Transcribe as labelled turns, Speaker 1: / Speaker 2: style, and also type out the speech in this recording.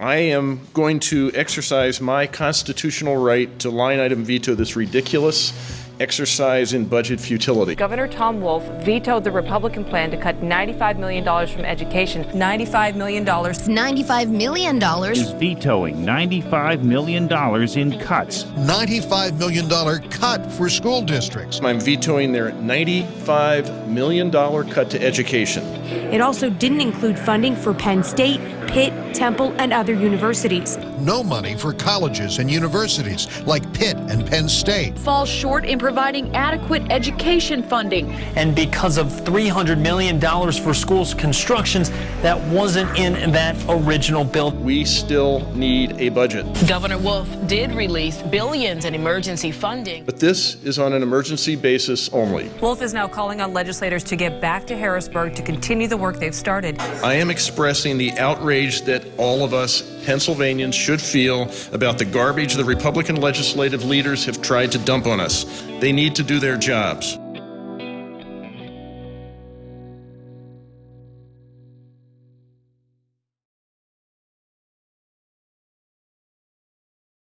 Speaker 1: I am going to exercise my constitutional right to line item veto this ridiculous exercise in budget futility.
Speaker 2: Governor Tom Wolf vetoed the Republican plan to cut $95 million from education. $95 million.
Speaker 3: $95 million.
Speaker 4: Is vetoing $95 million in cuts.
Speaker 5: $95 million cut for school districts.
Speaker 1: I'm vetoing their $95 million cut to education.
Speaker 6: It also didn't include funding for Penn State, Pitt, Temple, and other universities.
Speaker 5: No money for colleges and universities like Pitt and Penn State.
Speaker 7: Falls short in providing adequate education funding.
Speaker 8: And because of $300 million for schools constructions, that wasn't in that original bill.
Speaker 1: We still need a budget.
Speaker 9: Governor Wolf did release billions in emergency funding.
Speaker 1: But this is on an emergency basis only.
Speaker 2: Wolf is now calling on legislators to get back to Harrisburg to continue the work they've started.
Speaker 1: I am expressing the outrage that all of us Pennsylvanians should feel about the garbage the Republican legislative leaders have tried to dump on us. They need to do their jobs.